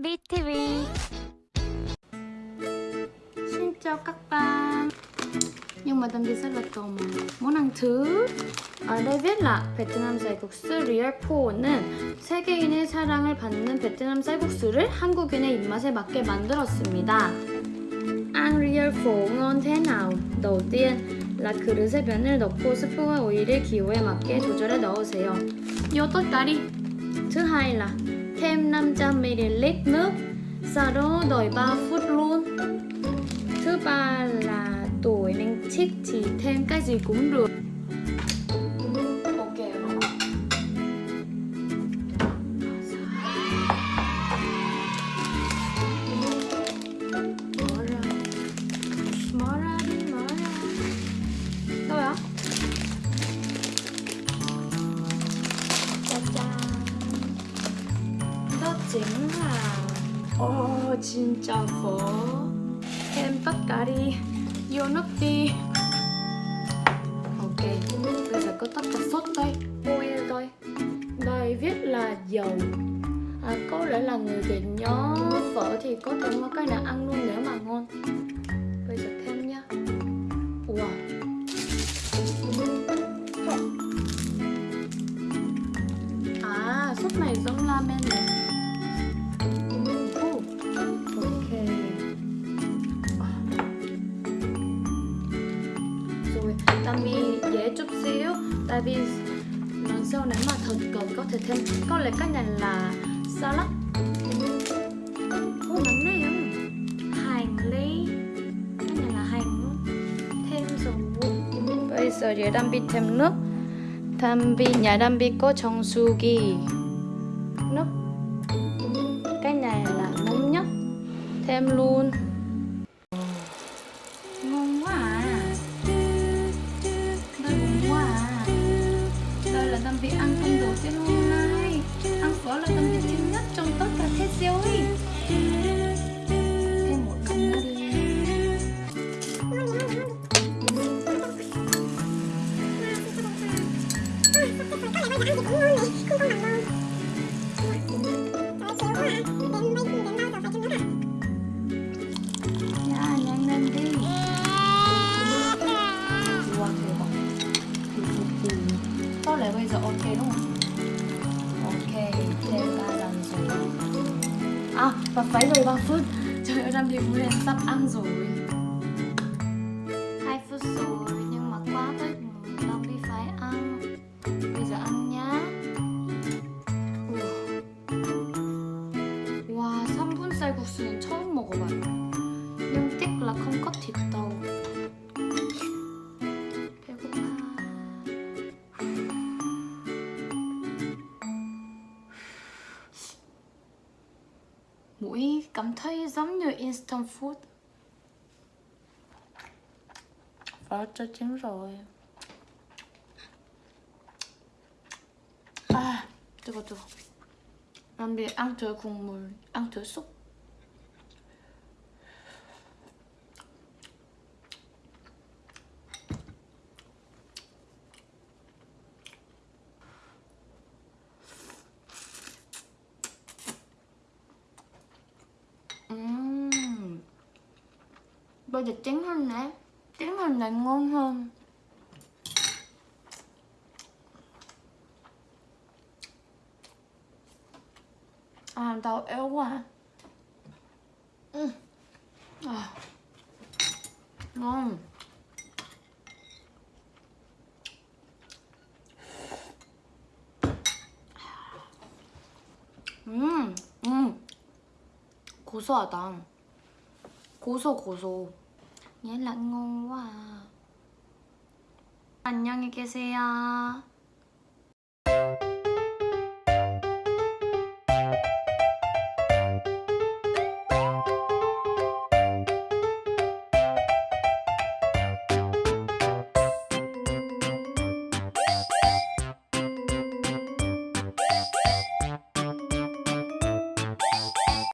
BTV Xin chào các bạn Nhưng mà Tâm Bi rất là tò mò Món ăn thứ ở đây viết là 베트남 쌀국수 리얼4는 세계인의 사랑을 받는 베트남 쌀국수를 한국인의 입맛에 맞게 만들었습니다. Ăn real phổ ngon thế nào? đầu tiên là 그릇에 면을 넣고 스프와 오일을 기호에 맞게 조절해 넣으세요. Thứ hai là thêm 500ml nước, sau đó đợi 3 phút luôn. Thứ ba là tuổi nên thích thì thêm cái gì cũng được. Chính là Ồ, 진짜 phở Thêm tất cả đi Vô nước đi Ok, bây giờ có tất cả sốt đây Oil đây Đây viết là dầu à, Có lẽ là người Việt nhớ phở thì có thể mua cái nào ăn luôn nếu mà ngon Bây giờ thêm nha Wow À, sốt này giống ramen này chút xíu, tại vì món sâu nếu mà thật cần có thể thêm, có lẽ cách này là salad ô mắm này không hành lý. Cái này là hành thêm dầu bây giờ giờ đang bị thêm nước. Tham bị nhà đang bị có trong suki nước. Cái này là nóng nhất. Thêm luôn. ăn thì này không có mặn đâu Có lẽ bây giờ ok đúng không? Ok, thêm 3 dòng rồi. À, và phải rồi 3 phút. Trời ơi, Nam thì cũng sắp ăn rồi. 닭갈국수는 처음 먹어봐요. 눈빛 라컴컷 딥다운. 배고파. Mũi cảm thấy giống như instant food. Và cho chín rồi. 아, 뜨거 뜨거. 냄비 앙틀 국물, 앙틀 쑥. Bây giờ trứng hơn nè Trứng hơn này ngon hơn À, tao yếu quá ừ. à. Ngon 음, 음. 고소하다. 고소 고소. 얘 là ngon quá à. 안녕히 계세요.